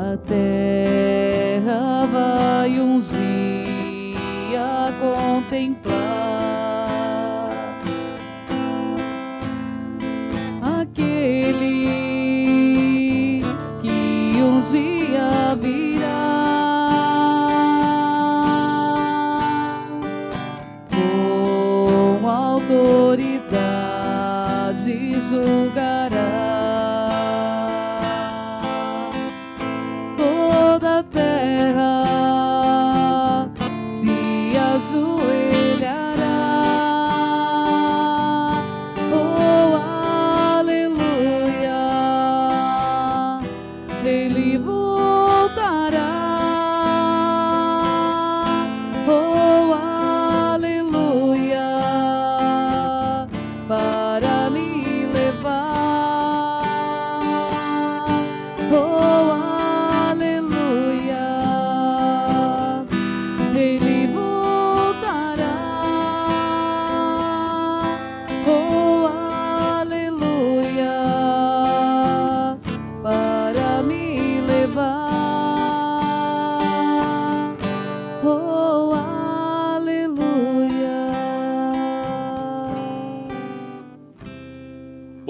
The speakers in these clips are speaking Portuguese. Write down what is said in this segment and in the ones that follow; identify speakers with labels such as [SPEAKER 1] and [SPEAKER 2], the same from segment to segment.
[SPEAKER 1] A terra vai uns dia contemplar aquele que um dia virá. Com autoridade julgará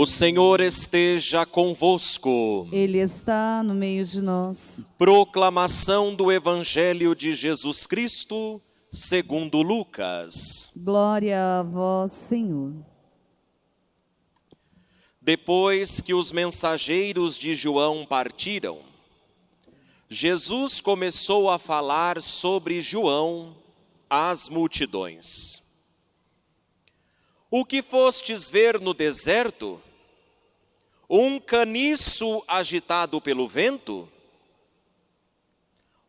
[SPEAKER 2] O Senhor esteja convosco.
[SPEAKER 1] Ele está no meio de nós.
[SPEAKER 2] Proclamação do Evangelho de Jesus Cristo, segundo Lucas.
[SPEAKER 1] Glória a vós, Senhor.
[SPEAKER 2] Depois que os mensageiros de João partiram, Jesus começou a falar sobre João às multidões. O que fostes ver no deserto? Um caniço agitado pelo vento?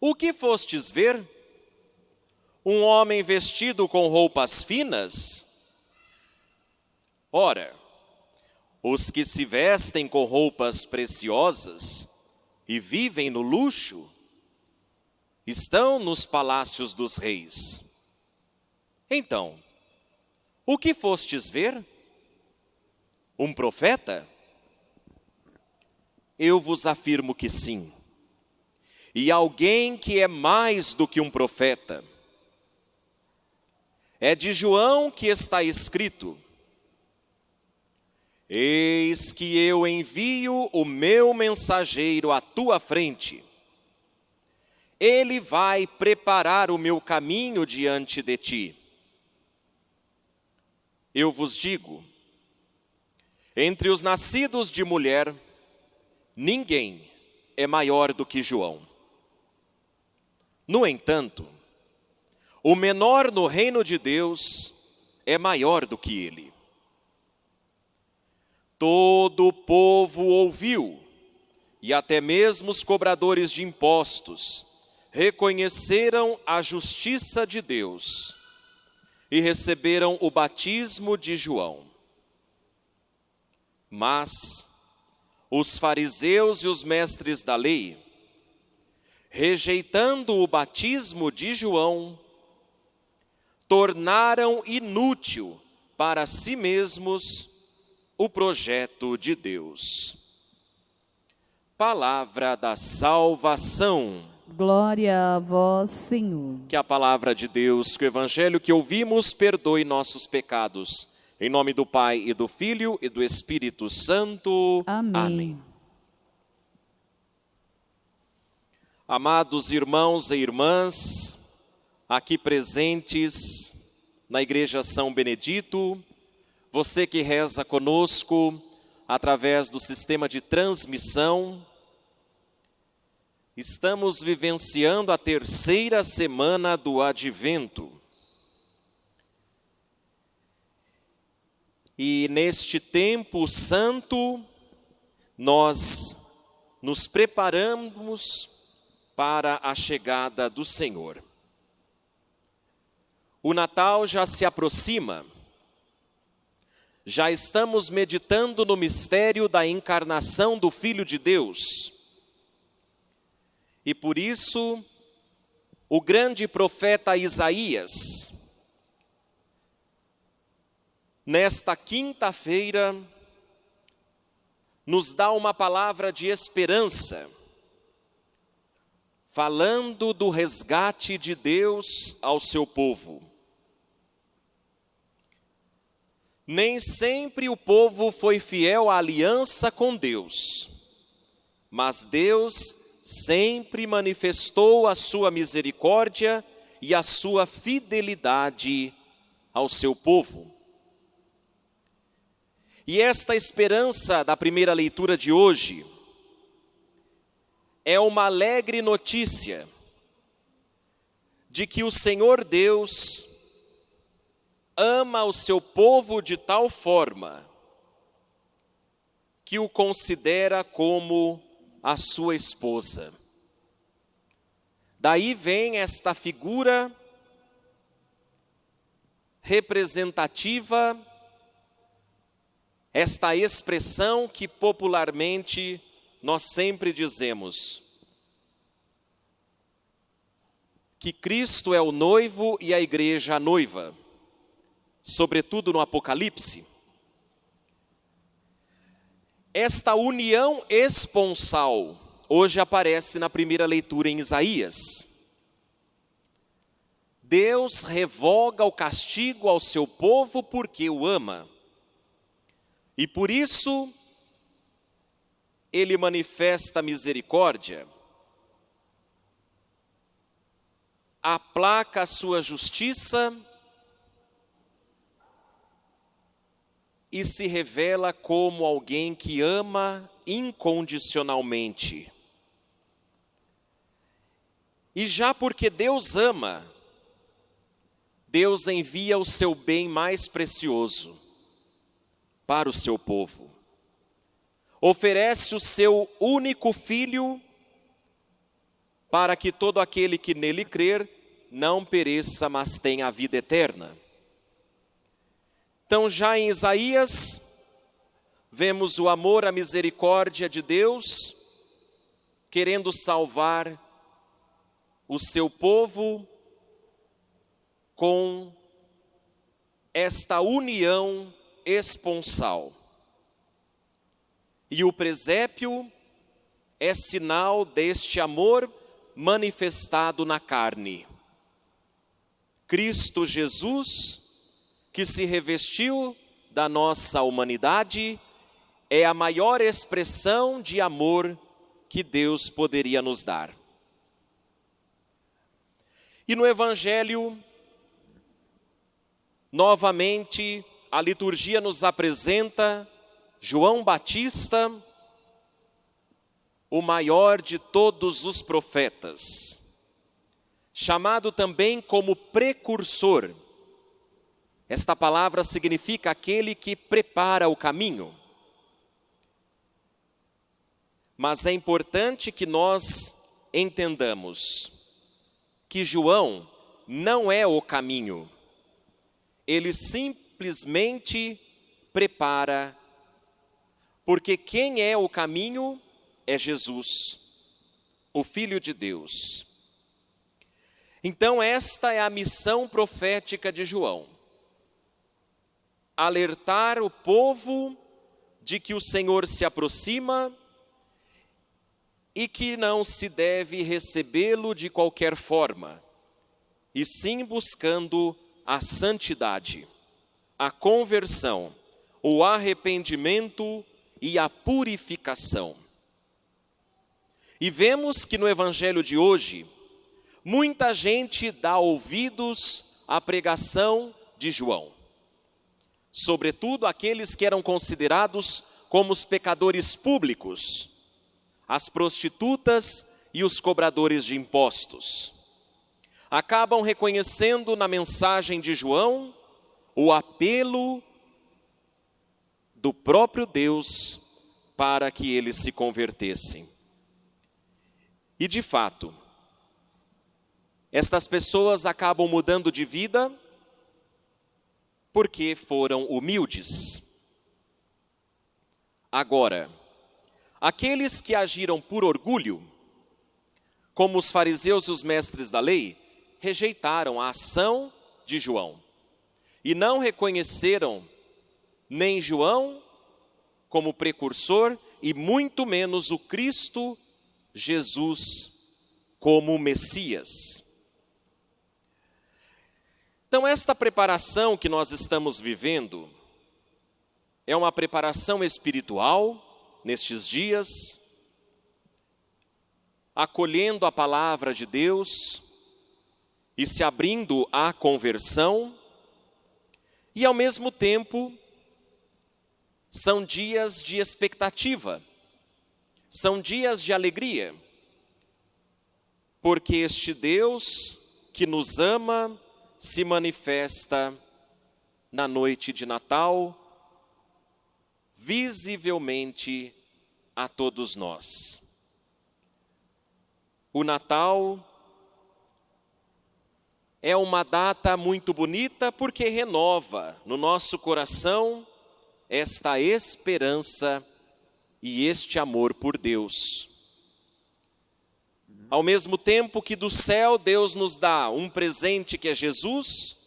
[SPEAKER 2] O que fostes ver? Um homem vestido com roupas finas? Ora, os que se vestem com roupas preciosas e vivem no luxo estão nos palácios dos reis. Então, o que fostes ver? Um profeta? Eu vos afirmo que sim. E alguém que é mais do que um profeta. É de João que está escrito: Eis que eu envio o meu mensageiro à tua frente. Ele vai preparar o meu caminho diante de ti. Eu vos digo: entre os nascidos de mulher, ninguém é maior do que João. No entanto, o menor no reino de Deus é maior do que ele. Todo o povo ouviu, e até mesmo os cobradores de impostos reconheceram a justiça de Deus e receberam o batismo de João. Mas os fariseus e os mestres da lei, rejeitando o batismo de João, tornaram inútil para si mesmos o projeto de Deus. Palavra da salvação.
[SPEAKER 1] Glória a vós, Senhor.
[SPEAKER 2] Que a palavra de Deus, que o evangelho que ouvimos, perdoe nossos pecados. Em nome do Pai e do Filho e do Espírito Santo.
[SPEAKER 1] Amém.
[SPEAKER 2] Amados irmãos e irmãs, aqui presentes na Igreja São Benedito, você que reza conosco através do sistema de transmissão, estamos vivenciando a terceira semana do Advento. E neste tempo santo, nós nos preparamos para a chegada do Senhor. O Natal já se aproxima, já estamos meditando no mistério da encarnação do Filho de Deus. E por isso, o grande profeta Isaías, nesta quinta-feira, nos dá uma palavra de esperança, falando do resgate de Deus ao seu povo. Nem sempre o povo foi fiel à aliança com Deus, mas Deus sempre manifestou a sua misericórdia e a sua fidelidade ao seu povo. E esta esperança da primeira leitura de hoje é uma alegre notícia de que o Senhor Deus ama o seu povo de tal forma que o considera como a sua esposa. Daí vem esta figura representativa, esta expressão que popularmente nós sempre dizemos: que Cristo é o noivo e a igreja a noiva sobretudo no Apocalipse, esta união esponsal hoje aparece na primeira leitura em Isaías. Deus revoga o castigo ao seu povo porque o ama. E por isso ele manifesta misericórdia, aplaca a sua justiça e se revela como alguém que ama incondicionalmente. E já porque Deus ama, Deus envia o seu bem mais precioso para o seu povo. Oferece o seu único filho para que todo aquele que nele crer não pereça, mas tenha a vida eterna. Então, já em Isaías, vemos o amor, a misericórdia de Deus, querendo salvar o seu povo com esta união esponsal. E o presépio é sinal deste amor manifestado na carne. Cristo Jesus que se revestiu da nossa humanidade, é a maior expressão de amor que Deus poderia nos dar. E no Evangelho, novamente, a liturgia nos apresenta João Batista, o maior de todos os profetas, chamado também como precursor esta palavra significa aquele que prepara o caminho. Mas é importante que nós entendamos que João não é o caminho. Ele simplesmente prepara, porque quem é o caminho é Jesus, o Filho de Deus. Então, esta é a missão profética de João alertar o povo de que o Senhor se aproxima e que não se deve recebê-lo de qualquer forma, e sim buscando a santidade, a conversão, o arrependimento e a purificação. E vemos que no evangelho de hoje, muita gente dá ouvidos à pregação de João sobretudo aqueles que eram considerados como os pecadores públicos, as prostitutas e os cobradores de impostos. Acabam reconhecendo na mensagem de João o apelo do próprio Deus para que eles se convertessem. E de fato, estas pessoas acabam mudando de vida porque foram humildes. Agora, aqueles que agiram por orgulho, como os fariseus e os mestres da lei, rejeitaram a ação de João e não reconheceram nem João como precursor e muito menos o Cristo Jesus como Messias. Então, esta preparação que nós estamos vivendo é uma preparação espiritual nestes dias, acolhendo a palavra de Deus e se abrindo à conversão, e ao mesmo tempo são dias de expectativa, são dias de alegria, porque este Deus que nos ama se manifesta na noite de Natal, visivelmente a todos nós. O Natal é uma data muito bonita porque renova no nosso coração esta esperança e este amor por Deus. Ao mesmo tempo que do céu Deus nos dá um presente que é Jesus,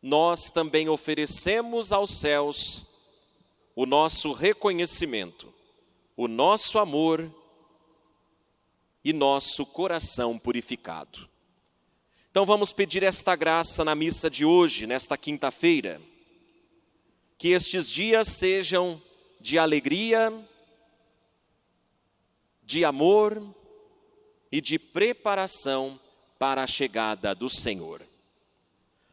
[SPEAKER 2] nós também oferecemos aos céus o nosso reconhecimento, o nosso amor e nosso coração purificado. Então vamos pedir esta graça na missa de hoje, nesta quinta-feira, que estes dias sejam de alegria, de amor, e de preparação para a chegada do Senhor.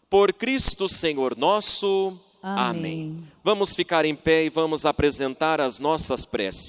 [SPEAKER 2] Por Cristo Senhor nosso.
[SPEAKER 1] Amém.
[SPEAKER 2] Amém. Vamos ficar em pé e vamos apresentar as nossas preces.